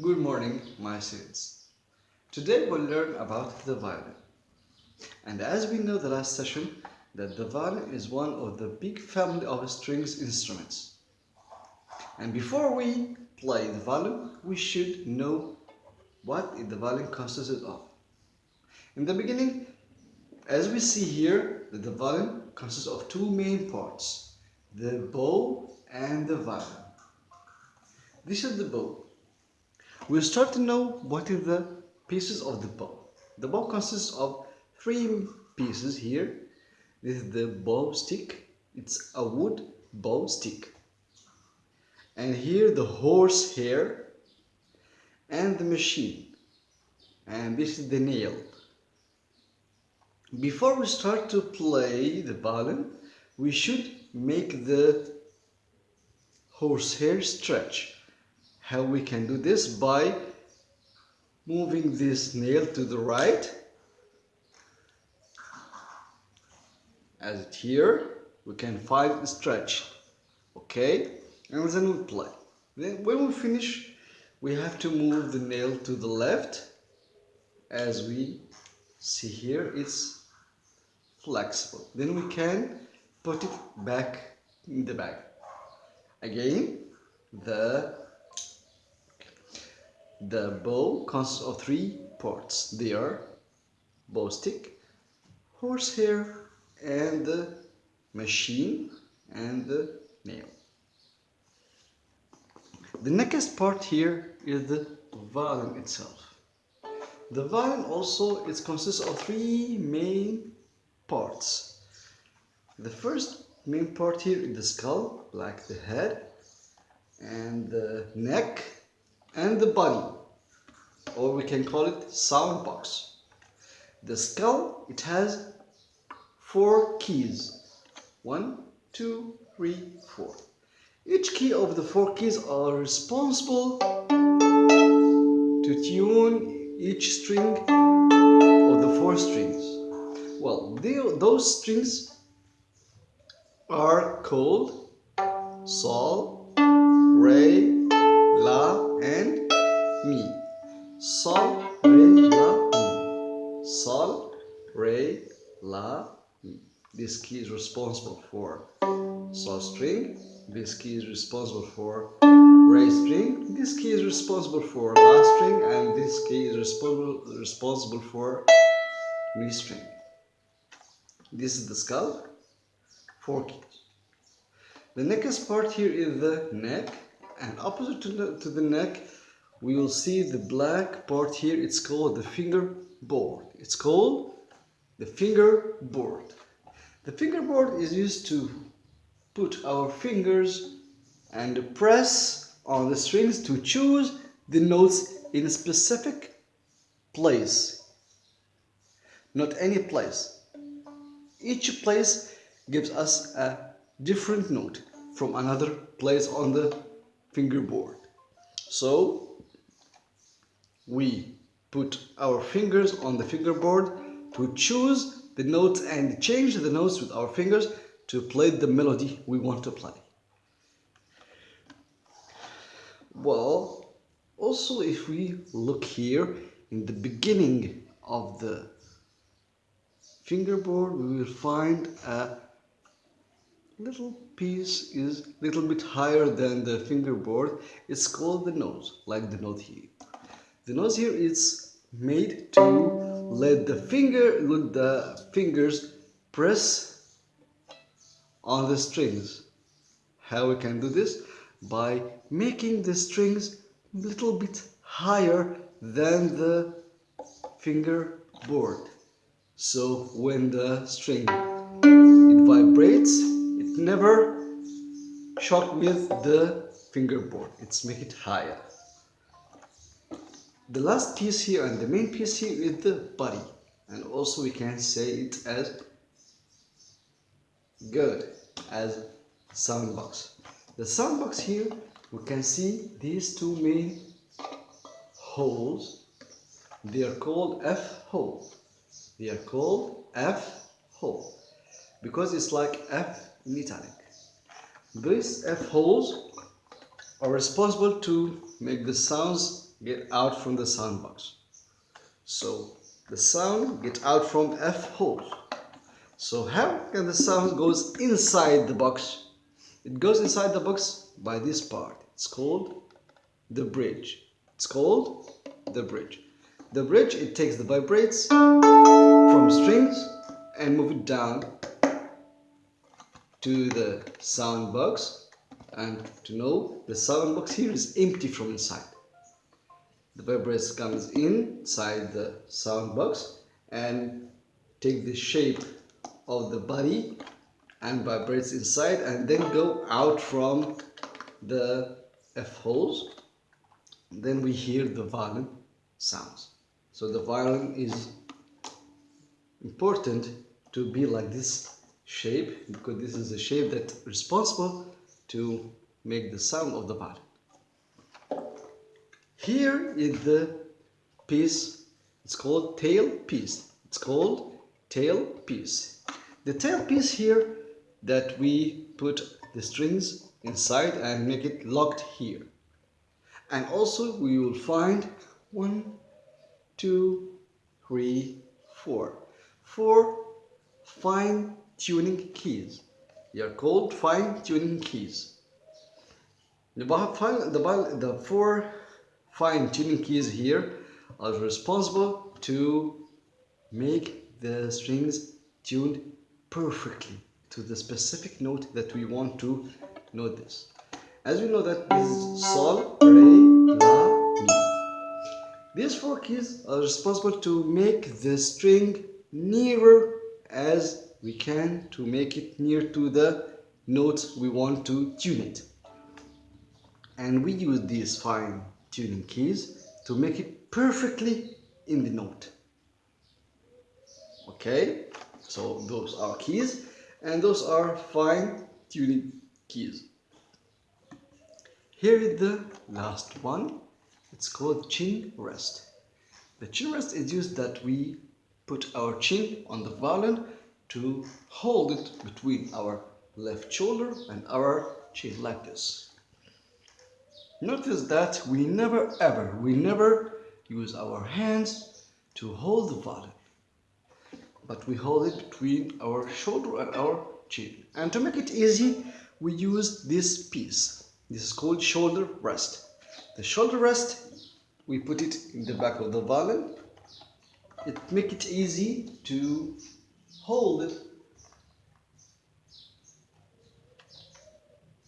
Good morning, my students. Today we'll learn about the violin. And as we know the last session, that the violin is one of the big family of strings instruments. And before we play the violin, we should know what the violin consists of. In the beginning, as we see here, that the violin consists of two main parts, the bow and the violin. This is the bow. We'll start to know what is the pieces of the bow. The bow consists of three pieces here. This is the bow stick. It's a wood bow stick. And here the horse hair and the machine. And this is the nail. Before we start to play the violin, we should make the horsehair stretch. How we can do this? By moving this nail to the right. As it here we can find stretch okay? And then we play then when we finish we have to move the nail to the left. As we see here it's flexible. Then we can put it back in the bag. Again the the bow consists of three parts. They are bow stick horsehair and the machine and the nail. The next part here is the violin itself. The violin also it consists of three main parts. The first main part here is the skull, like the head, and the neck, and the body, or we can call it sound box. The skull, it has four keys. One, two, three, four. Each key of the four keys are responsible to tune each string of the four strings. Well, they, those strings are called Sol, This key is responsible for Sol string. This key is responsible for Re string. This key is responsible for La string, and this key is responsible responsible for Mi string. This is the skull, four keys. The next part here is the neck, and opposite to the, to the neck, we will see the black part here. It's called the fingerboard. It's called the fingerboard. The fingerboard is used to put our fingers and press on the strings to choose the notes in a specific place. Not any place each place gives us a different note from another place on the fingerboard. So we put our fingers on the fingerboard to choose the notes and change the notes with our fingers to play the melody we want to play. Well, also if we look here in the beginning of the fingerboard we will find a little piece is a little bit higher than the fingerboard it's called the nose like the note here the nose here is made to let the finger let the fingers press on the strings. How we can do this? By making the strings a little bit higher than the fingerboard so when the string it vibrates it never shock with the fingerboard it's make it higher the last piece here and the main piece here is the body. And also we can say it as good as sound box the sound box here we can see these two main holes. They are called f hole. They are called F hole because it's like F in italic. These F holes are responsible to make the sounds get out from the sound box. So the sound get out from F hole. So how can the sound goes inside the box? It goes inside the box by this part. It's called the bridge. It's called the bridge. The bridge, it takes the vibrates from strings and move it down to the sound box and to know the sound box here is empty from inside the vibrates comes inside the sound box and take the shape of the body and vibrates inside and then go out from the F holes. Then we hear the violin sounds. So the violin is important to be like this shape because this is the shape that responsible to make the sound of the violin here is the piece, it's called tail piece. It's called tail piece. The tail piece here that we put the strings inside and make it locked here. And also we will find one, two, three, four. Four fine tuning keys. They are called fine tuning keys. The, the, the four fine tuning keys here are responsible to make the strings tuned perfectly to the specific note that we want to note this. As we know that this is Sol, Re, La, Mi. These four keys are responsible to make the string nearer as we can to make it near to the notes we want to tune it. And we use these fine tuning keys to make it perfectly in the note. Okay, so those are keys and those are fine tuning keys. Here is the last one. It's called chin rest. The chin rest is used that we put our chin on the violin to hold it between our left shoulder and our chin like this. Notice that we never ever, we never use our hands to hold the violin. But we hold it between our shoulder and our chin. And to make it easy, we use this piece. This is called shoulder rest. The shoulder rest, we put it in the back of the violin. It make it easy to hold it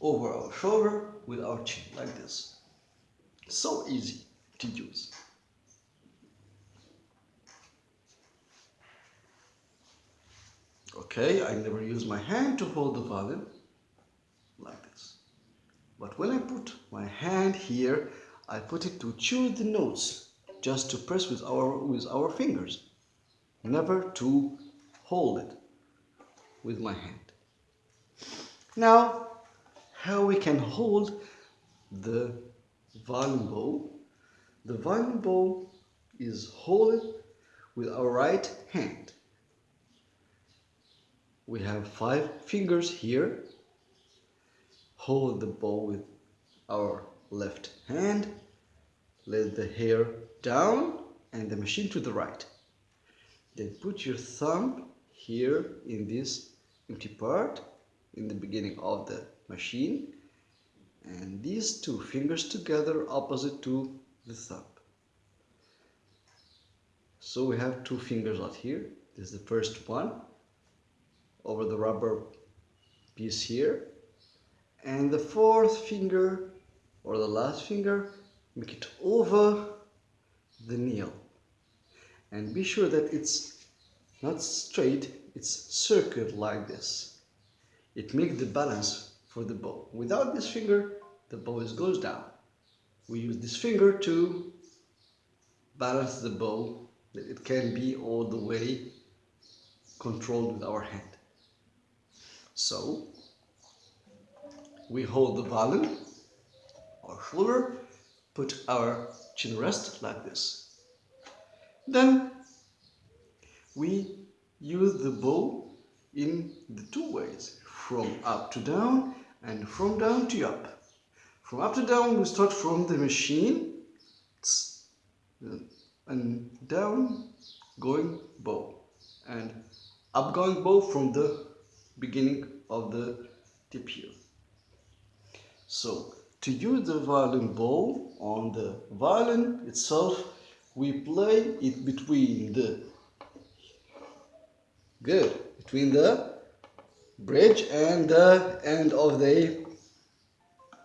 over our shoulder with our chin like this. So easy to use. Okay, I never use my hand to hold the violin like this. But when I put my hand here, I put it to choose the notes, just to press with our, with our fingers, never to hold it with my hand. Now, how we can hold the violin bow. The violin bow is held with our right hand. We have five fingers here. Hold the bow with our left hand. Let the hair down and the machine to the right. Then put your thumb here in this empty part in the beginning of the machine and these two fingers together opposite to the thumb. So we have two fingers out here. This is the first one over the rubber piece here. And the fourth finger or the last finger, make it over the nail. And be sure that it's not straight, it's circular like this. It makes the balance for the bow. Without this finger, the bow is goes down. We use this finger to balance the bow that it can be all the way controlled with our hand. So we hold the violin, our shoulder, put our chin rest like this. Then we use the bow in the two ways, from up to down and from down to up. From up to down, we start from the machine. and down going bow and up going bow from the beginning of the tip here. So to use the violin bow on the violin itself we play it between the good between the bridge and the end of the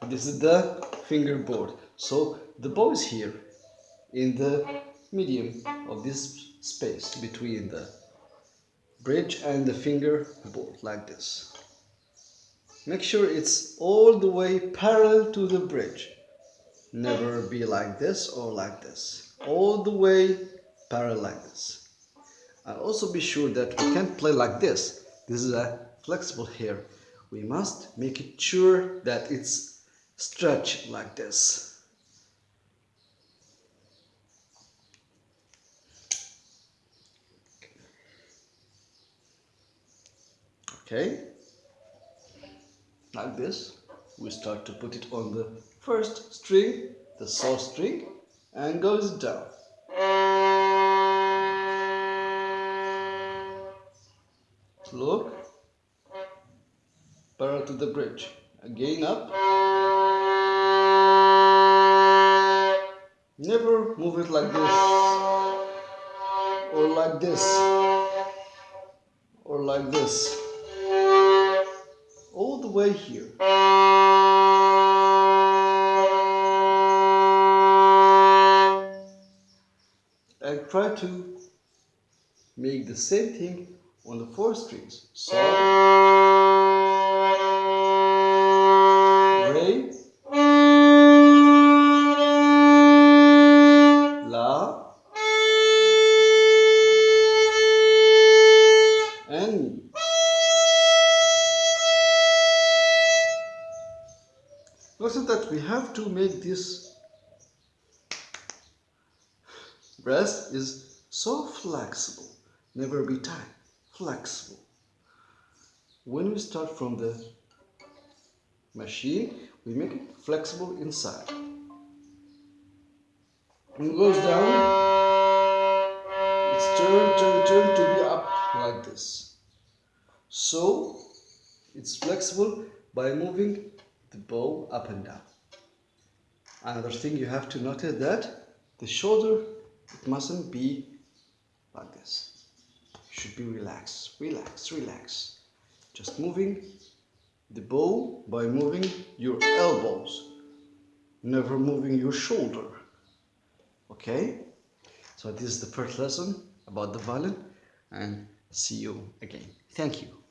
this is the fingerboard. So the bow is here in the medium of this space between the bridge and the fingerboard like this. Make sure it's all the way parallel to the bridge. Never be like this or like this. All the way parallel like this. And also be sure that we can't play like this. This is a flexible here we must make it sure that it's stretched like this. Okay. Like this we start to put it on the first string the sol string and goes down parallel to the bridge. Again up. Never move it like this. Or like this. Or like this. All the way here. And try to make the same thing on the four strings. Sol, never be tight flexible. When we start from the machine, we make it flexible inside. When it goes down, it's turn, turn, turn to be up like this. So, it's flexible by moving the bow up and down. Another thing you have to notice that the shoulder, it mustn't be like this should be relaxed, relax, relax. Just moving the bow by moving your elbows, never moving your shoulder. Okay? So this is the first lesson about the violin and see you again. Thank you.